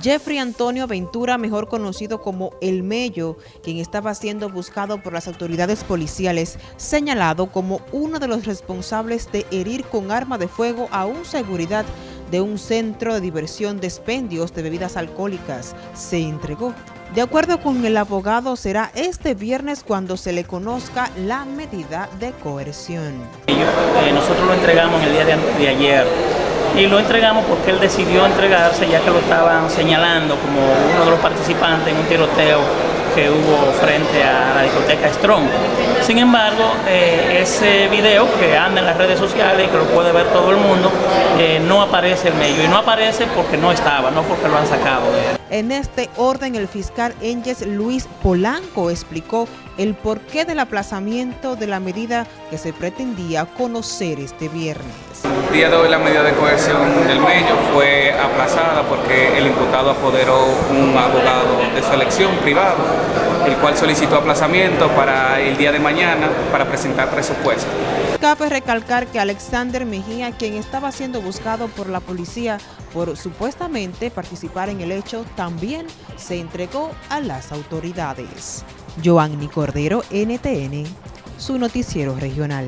Jeffrey Antonio Ventura, mejor conocido como El Mello, quien estaba siendo buscado por las autoridades policiales, señalado como uno de los responsables de herir con arma de fuego a un seguridad de un centro de diversión de expendios de bebidas alcohólicas, se entregó. De acuerdo con el abogado, será este viernes cuando se le conozca la medida de coerción. Eh, nosotros lo entregamos el día de, de ayer y lo entregamos porque él decidió entregarse ya que lo estaban señalando como uno de los participantes en un tiroteo que hubo frente a la discoteca Strong. Sin embargo, eh, ese video que anda en las redes sociales y que lo puede ver todo el mundo, eh, no aparece en medio. Y no aparece porque no estaba, no porque lo han sacado En este orden, el fiscal Enges Luis Polanco explicó el porqué del aplazamiento de la medida que se pretendía conocer este viernes. El día de hoy la medida de coerción del medio fue porque el imputado apoderó un abogado de su elección privado, el cual solicitó aplazamiento para el día de mañana para presentar presupuesto. Cabe recalcar que Alexander Mejía, quien estaba siendo buscado por la policía por supuestamente participar en el hecho, también se entregó a las autoridades. Joanny Cordero, NTN, su noticiero regional.